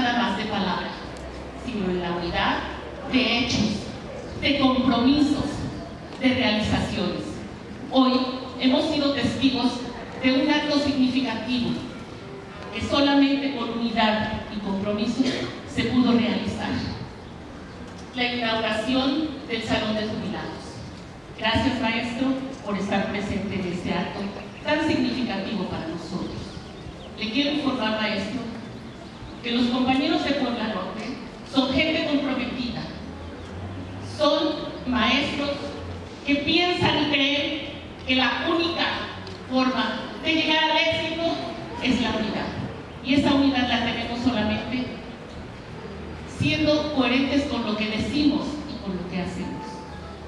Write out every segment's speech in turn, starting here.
nada más de palabras, sino en la unidad de hechos, de compromisos, de realizaciones. Hoy hemos sido testigos de un acto significativo que solamente por unidad y compromiso se pudo realizar. La inauguración del Salón de Jubilados. Gracias, maestro, por estar presente en este acto tan significativo para nosotros. Le quiero informar, maestro, que los compañeros de Puebla Norte son gente comprometida, son maestros que piensan y creen que la única forma de llegar al éxito es la unidad. Y esa unidad la tenemos solamente siendo coherentes con lo que decimos y con lo que hacemos.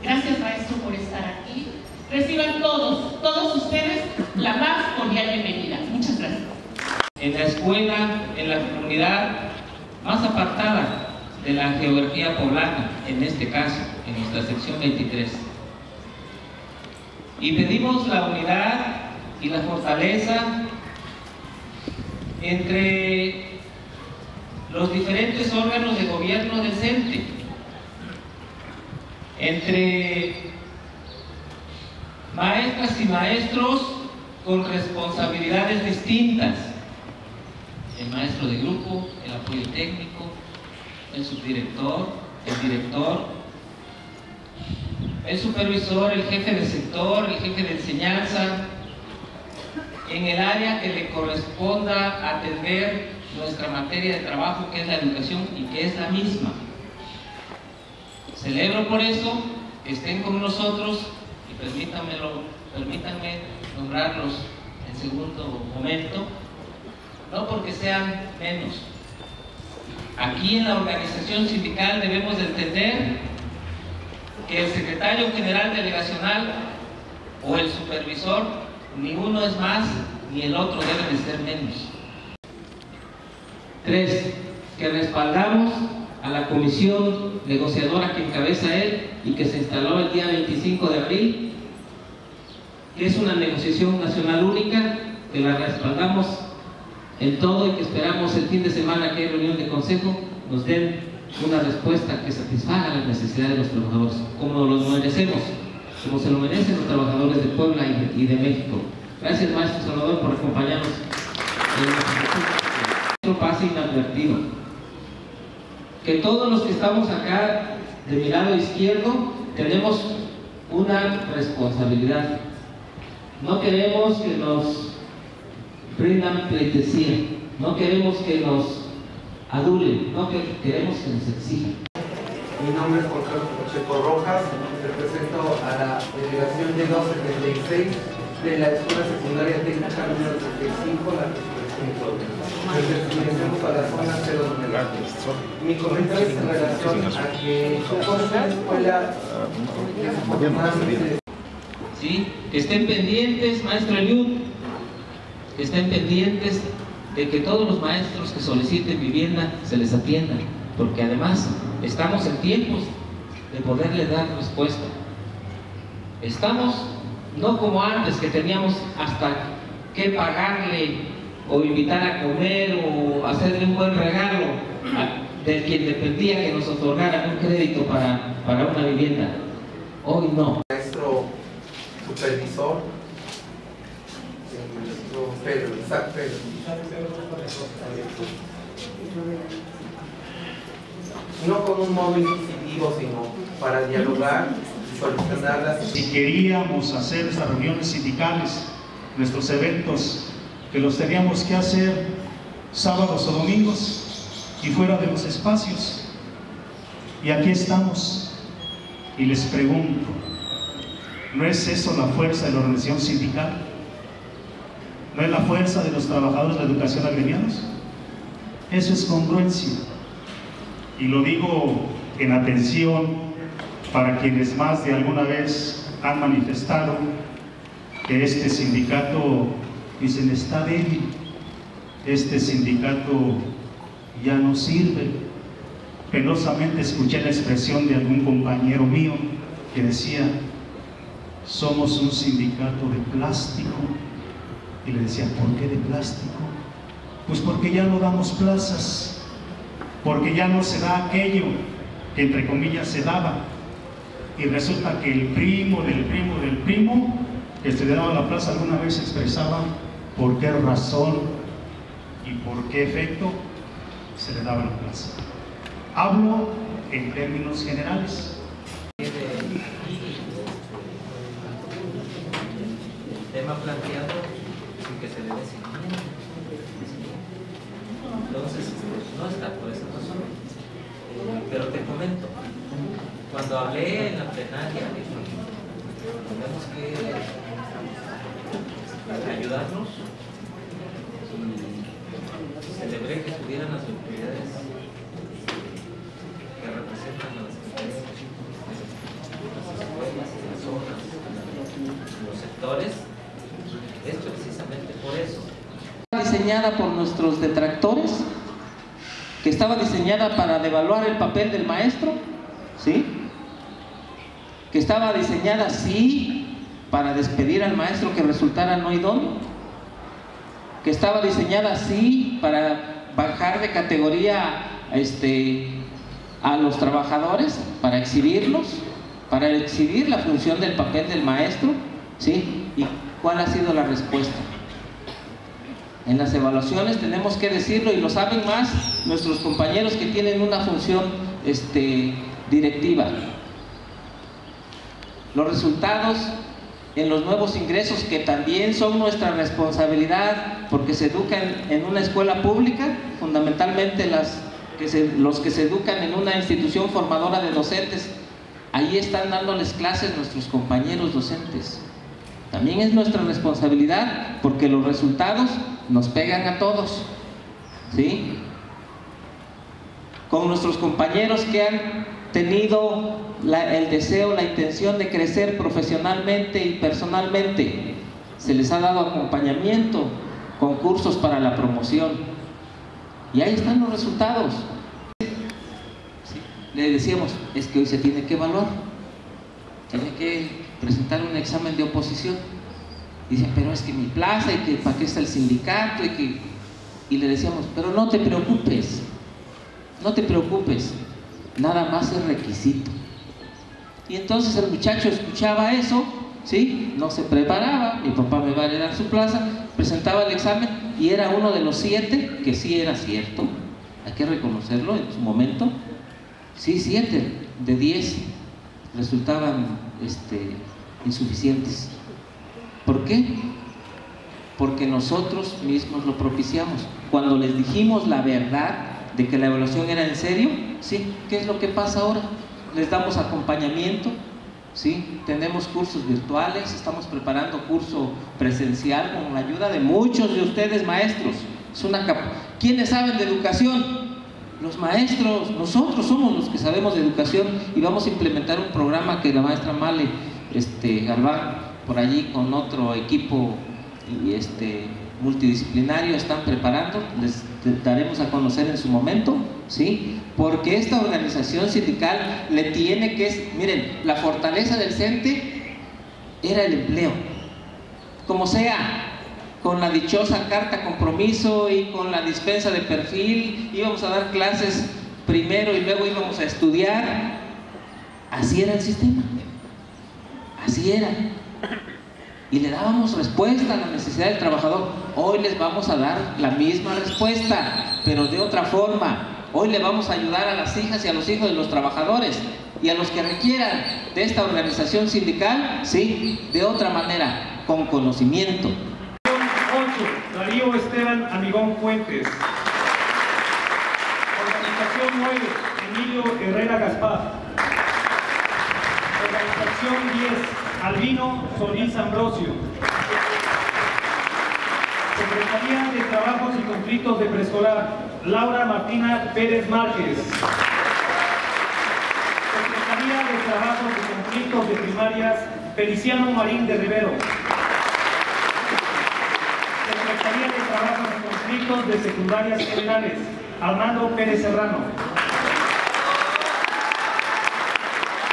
Gracias maestro por estar aquí. Reciban todos, todos ustedes, la más cordial bienvenida. Muchas gracias. En la escuela, la comunidad más apartada de la geografía poblana, en este caso, en nuestra sección 23. Y pedimos la unidad y la fortaleza entre los diferentes órganos de gobierno decente, entre maestras y maestros con responsabilidades distintas, el maestro de grupo, el apoyo técnico, el subdirector, el director, el supervisor, el jefe de sector, el jefe de enseñanza, en el área que le corresponda atender nuestra materia de trabajo, que es la educación y que es la misma. Celebro por eso que estén con nosotros y permítanme nombrarlos en segundo momento, no porque sean menos. Aquí en la organización sindical debemos de entender que el secretario general delegacional o el supervisor, ni uno es más, ni el otro debe de ser menos. Tres, que respaldamos a la comisión negociadora que encabeza él y que se instaló el día 25 de abril, que es una negociación nacional única, que la respaldamos en todo y que esperamos el fin de semana que hay reunión de consejo, nos den una respuesta que satisfaga las necesidades de los trabajadores, como los merecemos, como se lo merecen los trabajadores de Puebla y de, México. Gracias, maestro Salvador, por acompañarnos. Esto pase inadvertido. Que todos los que estamos acá de mi lado izquierdo tenemos una responsabilidad. No queremos que nos brindan pleitesía, no queremos que nos adulen, no que queremos que nos exijan. Mi nombre es Juan Carlos Pacheco Rojas, represento a la delegación de 276 de la Escuela Secundaria Técnica número 65, la que Pertenecemos a la zona 0 Mi comentario es en relación a que somos una escuela ¿Sí? Que estén pendientes, maestro Eliud, estén pendientes de que todos los maestros que soliciten vivienda se les atiendan, porque además estamos en tiempos de poderle dar respuesta. Estamos no como antes que teníamos hasta que pagarle o invitar a comer o hacerle un buen regalo de quien dependía que nos otorgara un crédito para, para una vivienda. Hoy no. Maestro supervisor, Pedro. No con un móvil inquisitivo, sino para dialogar y solucionar. Si queríamos hacer esas reuniones sindicales, nuestros eventos, que los teníamos que hacer sábados o domingos y fuera de los espacios. Y aquí estamos. Y les pregunto, ¿no es eso la fuerza de la organización sindical? ¿No es la fuerza de los trabajadores de la educación agremiados? Eso es congruencia. Y lo digo en atención para quienes más de alguna vez han manifestado que este sindicato, dicen, está débil, este sindicato ya no sirve. Penosamente escuché la expresión de algún compañero mío que decía, somos un sindicato de plástico. Y le decía, ¿por qué de plástico? Pues porque ya no damos plazas, porque ya no se da aquello que entre comillas se daba. Y resulta que el primo del primo del primo que se le daba la plaza alguna vez expresaba por qué razón y por qué efecto se le daba la plaza. Hablo en términos generales. El tema planteado sin que se le dé seguimiento. Entonces, no está por esa razón. Eh, Pero te comento, cuando hablé en la plenaria, tenemos que ayudarnos y celebré que estuvieran las autoridades que representan a las secretarías las escuelas, las zonas, los sectores, es precisamente por eso. diseñada por nuestros detractores, que estaba diseñada para devaluar el papel del maestro, estaba diseñada, sí, para despedir al maestro que resultara no idóneo, que estaba diseñada, sí, para bajar de categoría este, a los trabajadores, para exhibirlos, para exhibir la función del papel del maestro, ¿sí? ¿Y cuál ha sido la respuesta? En las evaluaciones tenemos que decirlo y lo saben más nuestros compañeros que tienen una función este, directiva. Los resultados en los nuevos ingresos que también son nuestra responsabilidad porque se educan en una escuela pública, fundamentalmente las que se- los que se educan en una institución formadora de docentes, ahí están dándoles clases nuestros compañeros docentes. También es nuestra responsabilidad porque los resultados nos pegan a todos. ¿Sí? Con nuestros compañeros que han tenido la- el deseo, la intención de crecer profesionalmente y personalmente, se les ha dado acompañamiento, concursos para la promoción. Y ahí están los resultados. Sí, Le decíamos, es que hoy se tiene que evaluar, tiene que presentar un examen de oposición. Dice, pero es que mi plaza y que para qué está el sindicato y que... Y le decíamos, pero no te preocupes, no te preocupes, nada más es requisito. Y entonces el muchacho escuchaba eso, ¿sí? No se preparaba, mi papá me va a heredar su plaza, presentaba el examen y era uno de los siete, que sí era cierto, hay que reconocerlo en su momento, sí, siete de diez resultaban este, insuficientes. ¿Por qué? Porque nosotros mismos lo propiciamos. Cuando les dijimos la verdad de que la evaluación era en serio, ¿sí? ¿Qué es lo que pasa ahora? Les damos acompañamiento, ¿sí? Tenemos cursos virtuales, estamos preparando curso presencial con la ayuda de muchos de ustedes maestros. Es una cap- ¿Quiénes saben de educación? Los maestros, nosotros somos los que sabemos de educación y vamos a implementar un programa que la maestra Male este, Galván por allí con otro equipo este, multidisciplinario están preparando, les daremos a conocer en su momento, ¿sí? Porque esta organización sindical le tiene que, miren, la fortaleza del CENTE era el empleo, como sea, con la dichosa carta compromiso y con la dispensa de perfil, íbamos a dar clases primero y luego íbamos a estudiar, así era el sistema, así era y le dábamos respuesta a la necesidad del trabajador. Hoy les vamos a dar la misma respuesta, pero de otra forma. Hoy le vamos a ayudar a las hijas y a los hijos de los trabajadores y a los que requieran de esta organización sindical, sí, de otra manera, con conocimiento. 8, Darío Esteban Amigón Fuentes. Organización 9, Emilio Herrera Gaspar. Organización 10, Albino Solís Ambrosio. Secretaría de Trabajos y Conflictos de Preescolar, Laura Martina Pérez Márquez. Secretaría de Trabajos y Conflictos de Primarias, Feliciano Marín de Rivero. Secretaría de Trabajos y Conflictos de Secundarias Generales, Armando Pérez Serrano.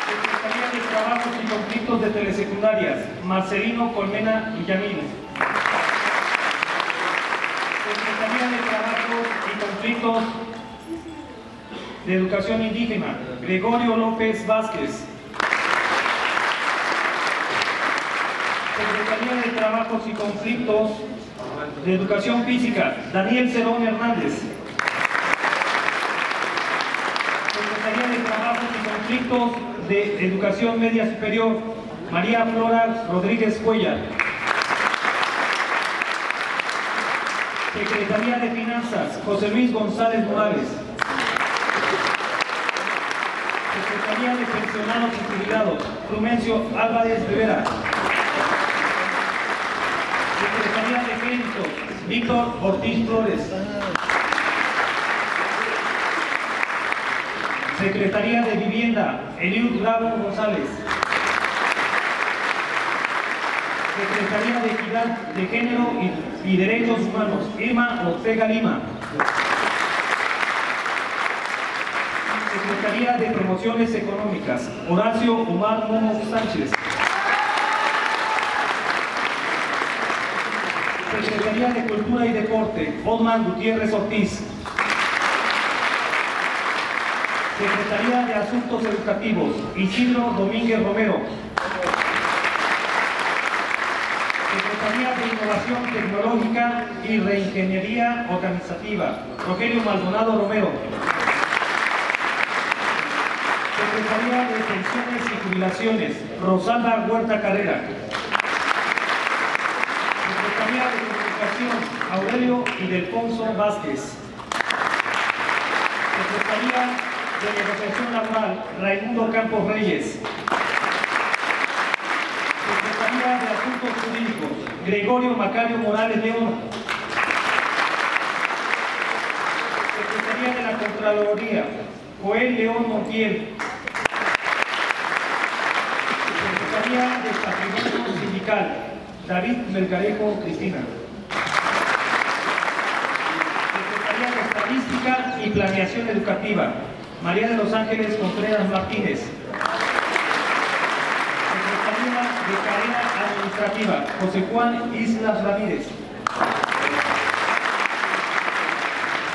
Secretaría de Trabajos y Conflictos de Telesecundarias, Marcelino Colmena Villamil. Secretaría de Trabajos y conflictos de educación indígena, Gregorio López Vázquez. Secretaría de Trabajos y Conflictos de Educación Física, Daniel Cerón Hernández. Secretaría de Trabajos y Conflictos de Educación Media Superior, María Flora Rodríguez Cuellar. Secretaría de Finanzas, José Luis González Morales. Secretaría de Pensionados y Jubilados, Rumencio Álvarez Rivera. Secretaría de Crédito, Víctor Ortiz Flores. Secretaría de Vivienda, Eliud Bravo González. Secretaría de Equidad de Género y, y Derechos Humanos, Irma Ortega Lima. Secretaría de Promociones Económicas, Horacio Omar Momo Sánchez. Secretaría de Cultura y Deporte, Osman Gutiérrez Ortiz. Secretaría de Asuntos Educativos, Isidro Domínguez Romero. Secretaría de Innovación Tecnológica y Reingeniería Organizativa, Rogelio Maldonado Romero. Secretaría de Pensiones y Jubilaciones, Rosalba Huerta Carrera. Secretaría de Comunicación, Aurelio Idelfonso Vázquez. Secretaría de Negociación Laboral, Raimundo Campos Reyes. Gregorio Macario Morales León. Secretaría de la Contraloría, Joel León Montiel. Secretaría de Patrimonio Sindical, David Melgarejo Cristina. Secretaría de Estadística y Planeación Educativa, María de los Ángeles Contreras Martínez. Secretaría de Administrativa, José Juan Islas Ramírez.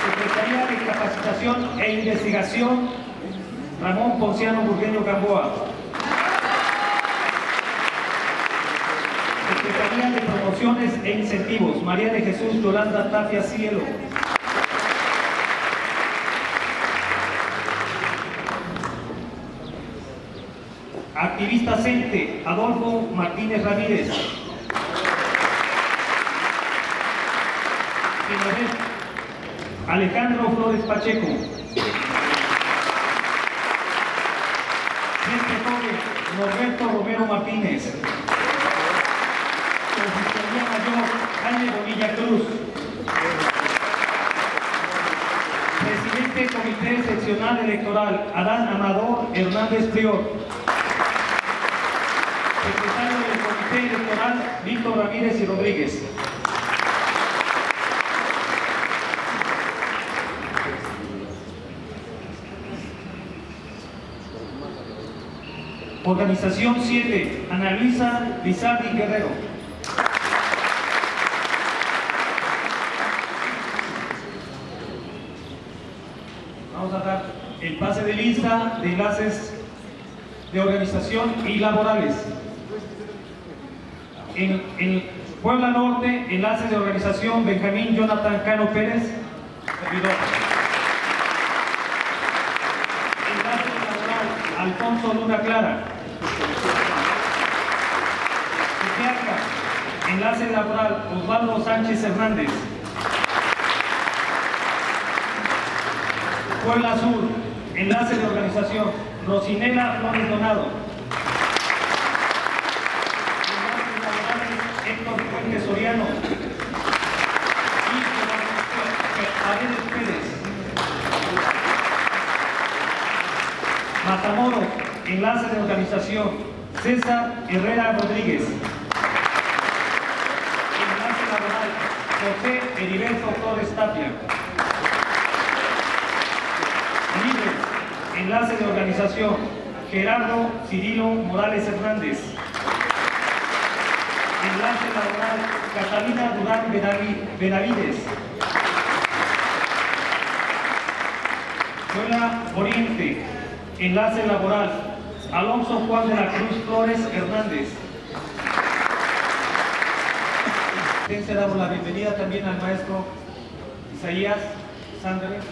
Secretaría de Capacitación e Investigación, Ramón Ponciano Burgueño Gamboa. Secretaría de Promociones e Incentivos, María de Jesús Yolanda Tapia Cielo. Activista CENTE, Adolfo Martínez Ramírez. Alejandro Flores Pacheco. Norberto Romero Martínez. Consistoría Mayor, Jaime Bonilla Cruz. Presidente Comité Seccional Electoral, Adán Amador Hernández Prior. Secretario del Comité Electoral, Víctor Ramírez y Rodríguez. Organización 7, Ana Luisa Lizardi Guerrero. Vamos a dar el pase de lista de enlaces de organización y laborales. En, en Puebla Norte, enlaces de organización Benjamín Jonathan Cano Pérez, servidor. Enlace laboral Alfonso Luna Clara. Tepeaca, enlace laboral Osvaldo Sánchez Hernández. Puebla Sur, enlace de organización Rosinela Flores Donado. Enlaces laborales Héctor Fuentes Soriano. Paredes Pérez. Matamoros, enlace de organización César Herrera Rodríguez. Enlace laboral José Heriberto Torres Tapia. Libre, enlace de organización Gerardo Cirilo Morales Hernández. Enlace laboral Catalina Durán Benavi- Benavides. Zona Oriente, Enlace Laboral, Alonso Juan de la Cruz Flores Hernández. Damos la bienvenida también al maestro Isaías Sanders.